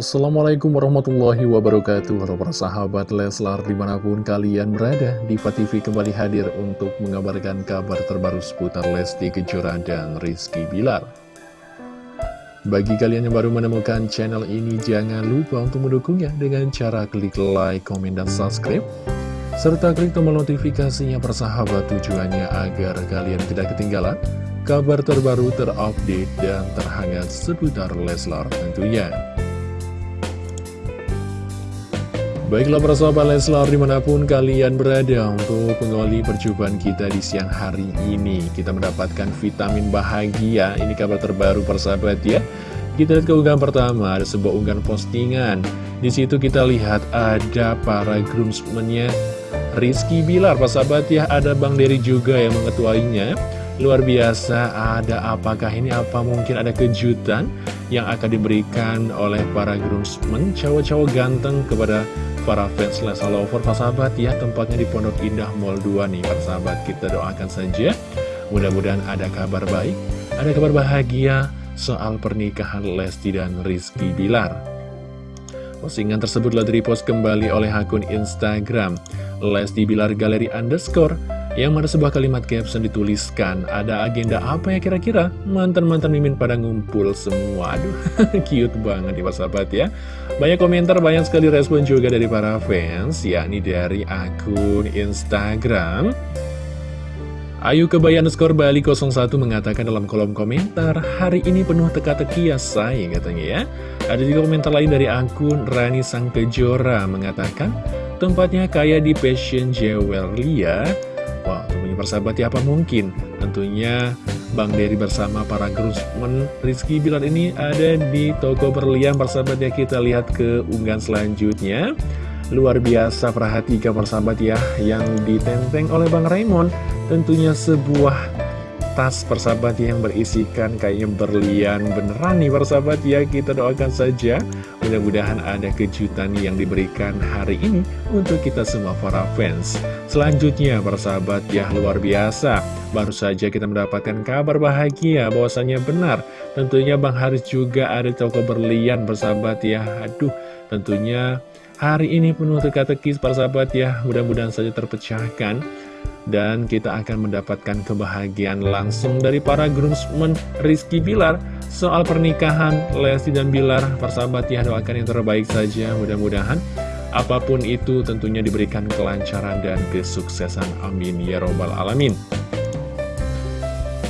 Assalamualaikum warahmatullahi wabarakatuh Halo para sahabat Leslar di mana pun kalian berada Diva TV kembali hadir untuk mengabarkan kabar terbaru seputar Lesti Kejora dan Rizky Bilar Bagi kalian yang baru menemukan channel ini Jangan lupa untuk mendukungnya dengan cara klik like, komen, dan subscribe serta klik tombol notifikasinya persahabat tujuannya agar kalian tidak ketinggalan kabar terbaru terupdate dan terhangat seputar Leslar tentunya. Baiklah persahabat Leslar di mana pun kalian berada untuk mengawali perjumpaan kita di siang hari ini. Kita mendapatkan vitamin bahagia, ini kabar terbaru persahabat ya. Kita lihat keunggahan pertama, ada sebuah unggahan postingan. Di situ kita lihat ada para groomsmennya Rizky Bilar, Pak sahabat ya, ada Bang Dery juga yang mengetuainya. Luar biasa, ada apakah ini? Apa mungkin ada kejutan yang akan diberikan oleh para groomsmen cowok-cowok ganteng kepada para fans Lesa Lover Pak sahabat ya tempatnya di Pondok Indah Mall 2 nih Pak sahabat. Kita doakan saja. Mudah-mudahan ada kabar baik ada kabar bahagia soal pernikahan Lesti dan Rizky Bilar. Postingan tersebut telah direpost kembali oleh akun Instagram Lesti Bilar Galeri Underscore yang mana sebuah kalimat caption dituliskan Ada agenda apa ya kira-kira? Mantan-mantan mimin pada ngumpul semua Aduh, cute banget nih sahabat ya Banyak komentar, banyak sekali respon juga dari para fans yakni dari akun Instagram Ayu Kebayan skor Bali 01 mengatakan dalam kolom komentar, hari ini penuh teka-teki ya sayang katanya ya. Ada juga komentar lain dari akun Rani Sang Kejora mengatakan, tempatnya kayak di Passion Jewelry ya. Wah, tentunya persahabat ya apa mungkin? Tentunya Bang Dery bersama para groomsmen Rizky Bilar ini ada di toko berlian persahabat ya kita lihat ke unggahan selanjutnya. Luar biasa perhatikan persahabat ya yang ditenteng oleh Bang Raymond Tentunya sebuah tas persahabat yang berisikan kayaknya berlian. Beneran nih persahabat ya Kita doakan saja. Mudah-mudahan ada kejutan yang diberikan hari ini untuk kita semua para fans. Selanjutnya persahabat ya luar biasa. Baru saja kita mendapatkan kabar bahagia bahwasannya benar. Tentunya Bang Haris juga ada toko berlian persahabat ya. Aduh tentunya Hari ini penuh teka-teki para sahabat ya, mudah-mudahan saja terpecahkan. Dan kita akan mendapatkan kebahagiaan langsung dari para groomsmen Rizky Bilar Soal pernikahan Lesti dan Bilar, para sahabat ya doakan yang terbaik saja. Mudah-mudahan Apa pun itu tentunya diberikan kelancaran dan kesuksesan. Amin. Ya Robbal Alamin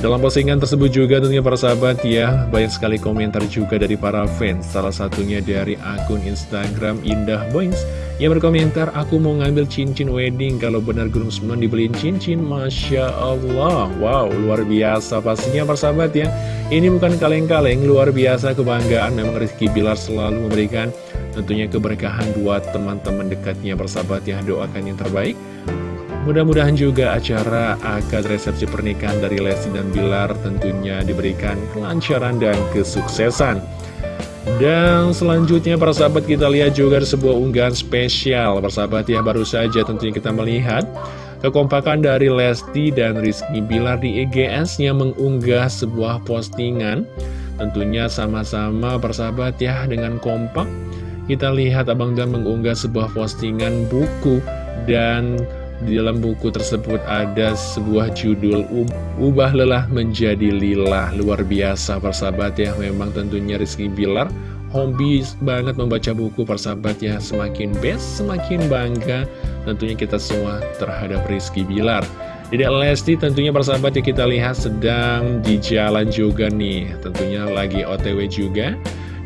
dalam postingan tersebut juga tentunya para sahabat ya Banyak sekali komentar juga dari para fans. Salah satunya dari akun Instagram Indah Boings Yang berkomentar Aku mau ngambil cincin wedding. Kalau benar groomsmen dibeliin cincin Masya Allah. Wow luar biasa pastinya para sahabat ya. Ini bukan kaleng-kaleng Luar biasa kebanggaan. Memang Rizky Bilar selalu memberikan Tentunya keberkahan buat teman-teman dekatnya Persahabat ya. Doakan yang terbaik Mudah-mudahan juga acara akad resepsi pernikahan dari Lesti dan Bilar tentunya diberikan kelancaran dan kesuksesan. Dan selanjutnya para sahabat kita lihat juga sebuah unggahan spesial. Para ya baru saja tentunya kita melihat Kekompakan dari Lesti dan Rizky Bilar di EGS yang mengunggah sebuah postingan. Tentunya sama-sama persahabat ya dengan kompak. Kita lihat Abang Dan mengunggah sebuah postingan buku Dan di dalam buku tersebut ada sebuah judul Ubah Lelah Menjadi Lillah Luar biasa persahabat ya. Memang tentunya Rizky Bilar hobi banget membaca buku persahabat ya. Semakin best, semakin bangga tentunya kita semua terhadap Rizky Bilar. Tidak Lesti tentunya persahabat ya kita lihat sedang di jalan juga nih. Tentunya lagi otw juga.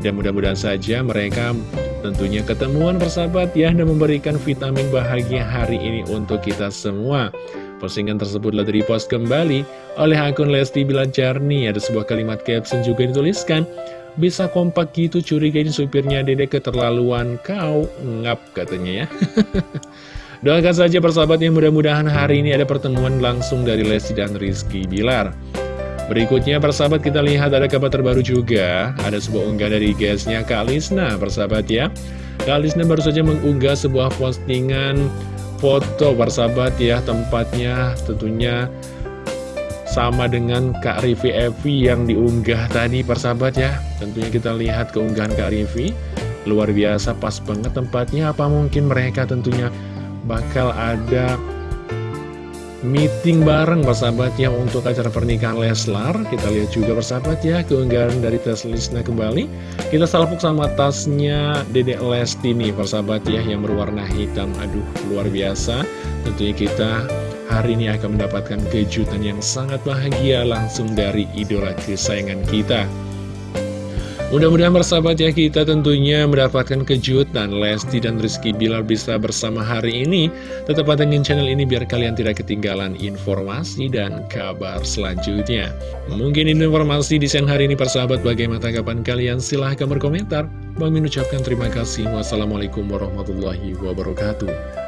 Dan mudah-mudahan saja mereka tentunya ketemuan persahabat ya dan memberikan vitamin bahagia hari ini untuk kita semua. Postingan tersebut telah di-repost kembali oleh akun Lesti Bilajarni. Ada sebuah kalimat caption juga dituliskan, bisa kompak gitu curiga ini supirnya dedek keterlaluan kau ngap katanya ya. Doakan saja persahabat yang mudah-mudahan hari ini ada pertemuan langsung dari Lesti dan Rizky Bilar. Berikutnya persahabat kita lihat ada kabar terbaru juga. Ada sebuah unggah dari guysnya Kak Lisna persahabat ya. Kak Lisna baru saja mengunggah sebuah postingan foto persahabat ya Tempatnya tentunya sama dengan Kak Rivi Evi yang diunggah tadi persahabat ya. Tentunya kita lihat keunggahan Kak Rivi Luar biasa pas banget tempatnya. Apa mungkin mereka tentunya bakal ada meeting bareng persahabat ya untuk acara pernikahan Leslar. Kita lihat juga persahabat ya keunggahan dari tes Lisna kembali. Kita salpuk sama tasnya Dedek Lesti nih persahabat ya yang berwarna hitam. Aduh luar biasa. Tentunya kita hari ini akan mendapatkan kejutan yang sangat bahagia langsung dari idola kesayangan kita Mudah-mudahan bersahabat ya kita tentunya mendapatkan kejutan Lesti dan Rizky Bilar bisa bersama hari ini. Tetap pantengin channel ini biar kalian tidak ketinggalan informasi dan kabar selanjutnya. Mungkin informasi di siang hari ini persahabat. Bagaimana tanggapan kalian? Silahkan berkomentar. Bang Min ucapkan terima kasih. Wassalamualaikum warahmatullahi wabarakatuh